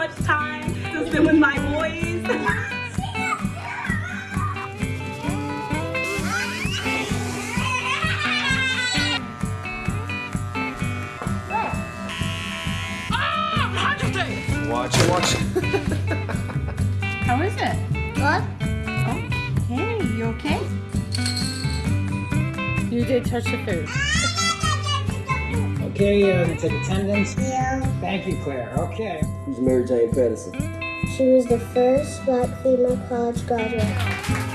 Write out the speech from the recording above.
much time to spend with my boys. watch it, watch How is it? Good. Okay, you okay? You did touch the food. Okay, you're gonna take attendance. Yeah. Thank you, Claire. Okay. Who's Mary Jane Pedersen? She was the first black female college graduate.